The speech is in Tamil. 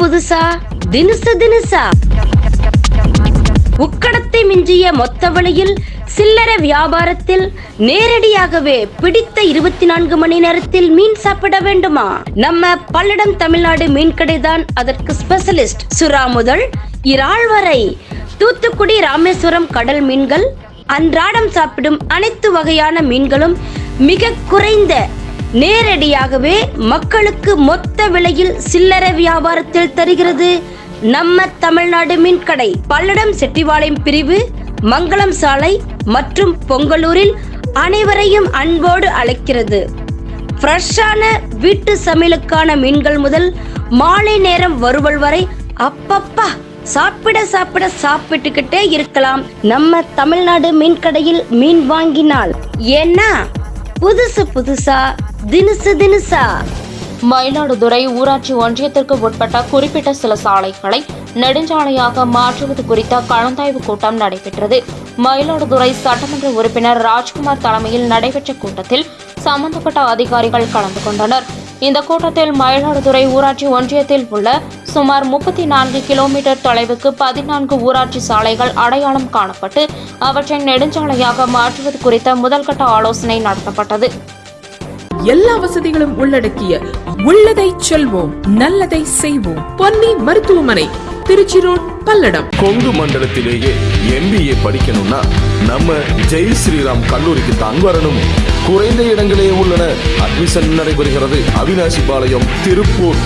புதுசா? தினுசு தினுசா? உக்கடத்தை மிஞ்சிய மொத்த வழியில் சில்லறை வியாபாரத்தில் நேரடியாகவே பிடித்த இருபத்தி நான்கு மணி நேரத்தில் மீன் சாப்பிட வேண்டுமா? நம்ம பல்லடம் தமிழ்நாடு மீன்கடை தான் அதற்கு ஸ்பெஷலிஸ்ட் சுறா முதல். இறால் வரை தூத்துக்குடி ராமேஸ்வரம் கடல் மீன்கள் அன்றாடம் சாப்பிடும் அனைத்து வகையான மீன்களும் மிக குறைந்த நேரடியாகவே மக்களுக்கு மொத்த விலையில் சில்லறை வியாபாரத்தில் தருகிறது. நம்ம தமிழ்நாடு மீன்கடை பல்லடம் செட்டிவாளையம் பிரிவு மங்களம் சாலை மற்றும் பொங்கலூரில் அனைவரையும் அன்போடு அழைக்கிறது. ஃப்ரெஷ்ஷான வீட்டு சமையலுக்கான மீன்கள் முதல் மாலை நேரம் வருவல் வரை அப்பப்பா சாப்பிட சாப்பிட சாப்பிட்டுக்கிட்டே இருக்கலாம். நம்ம தமிழ்நாடு மீன் கடையில் மீன் வாங்கினால் ஏன்னா புதுசு புதுசா தினுசு தினுசா. மயிலாடுதுறை ஊராட்சி ஒன்றியத்திற்கு உட்பட்ட குறிப்பிட்ட சில சாலைகளை நெடுஞ்சாலையாக மாற்றுவது குறித்த கலந்தாய்வு கூட்டம் நடைபெற்றது. மயிலாடுதுறை சட்டமன்ற உறுப்பினர் ராஜ்குமார் தலைமையில் நடைபெற்ற கூட்டத்தில் சம்பந்தப்பட்ட அதிகாரிகள் கலந்து கொண்டனர். இந்த கூட்டத்தில் மயிலாடுதுறை ஊராட்சி ஒன்றியத்தில் உள்ள சுமார் முப்பத்தி நான்கு கிலோமீட்டர் தொலைவுக்கு பதினான்கு ஊராட்சி சாலைகள் அடையாளம் காணப்பட்டு அவற்றை நெடுஞ்சாலையாக மாற்றுவது குறித்த முதல்கட்ட ஆலோசனை நடத்தப்பட்டது. எல்லா வசதிகளும் உள்ளடக்கிய உள்ளதை செல்வோம் நல்லதை செய்வோம். பொன்னி மருத்துவமனை திருச்சி ரோட் பல்லடம். கொங்கு மண்டலத்திலேயே எம்பிஏ படிக்கணும்னா நம்ம ஜெய் ஸ்ரீராம் கல்லூரிக்கு தான் வரணும். குறைந்த இடங்களே உள்ளன. அட்மிஷன் நடைபெறுகிறது. அவினாசி பாளையம் திருப்பூர்.